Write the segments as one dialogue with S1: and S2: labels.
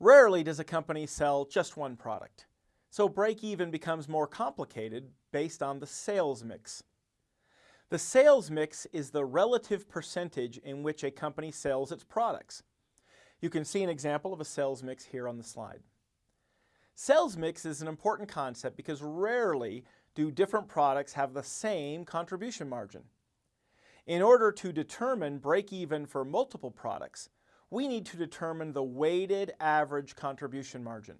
S1: Rarely does a company sell just one product, so break-even becomes more complicated based on the sales mix. The sales mix is the relative percentage in which a company sells its products. You can see an example of a sales mix here on the slide. Sales mix is an important concept because rarely do different products have the same contribution margin. In order to determine break-even for multiple products, we need to determine the weighted average contribution margin.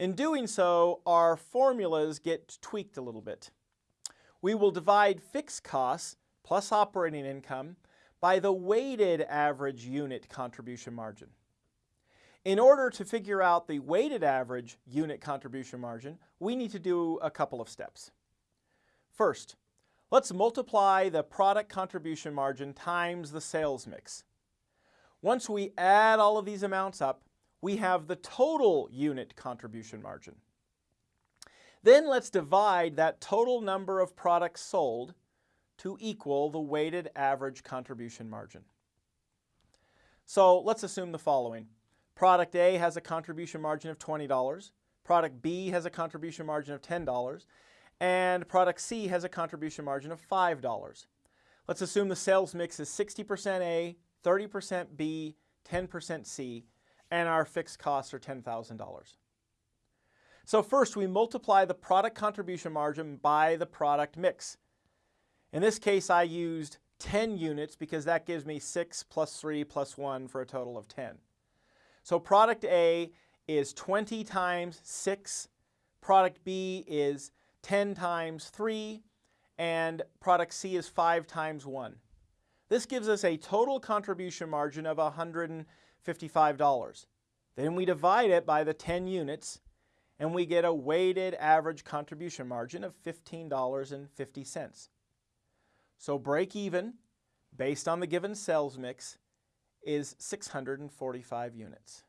S1: In doing so, our formulas get tweaked a little bit. We will divide fixed costs plus operating income by the weighted average unit contribution margin. In order to figure out the weighted average unit contribution margin, we need to do a couple of steps. First, let's multiply the product contribution margin times the sales mix. Once we add all of these amounts up, we have the total unit contribution margin. Then let's divide that total number of products sold to equal the weighted average contribution margin. So let's assume the following. Product A has a contribution margin of $20, product B has a contribution margin of $10, and product C has a contribution margin of $5. Let's assume the sales mix is 60% A, 30% B, 10% C, and our fixed costs are $10,000. So first we multiply the product contribution margin by the product mix. In this case I used 10 units because that gives me 6 plus 3 plus 1 for a total of 10. So product A is 20 times 6, product B is 10 times 3, and product C is 5 times 1. This gives us a total contribution margin of $155. Then we divide it by the 10 units and we get a weighted average contribution margin of $15.50. So break even, based on the given sales mix, is 645 units.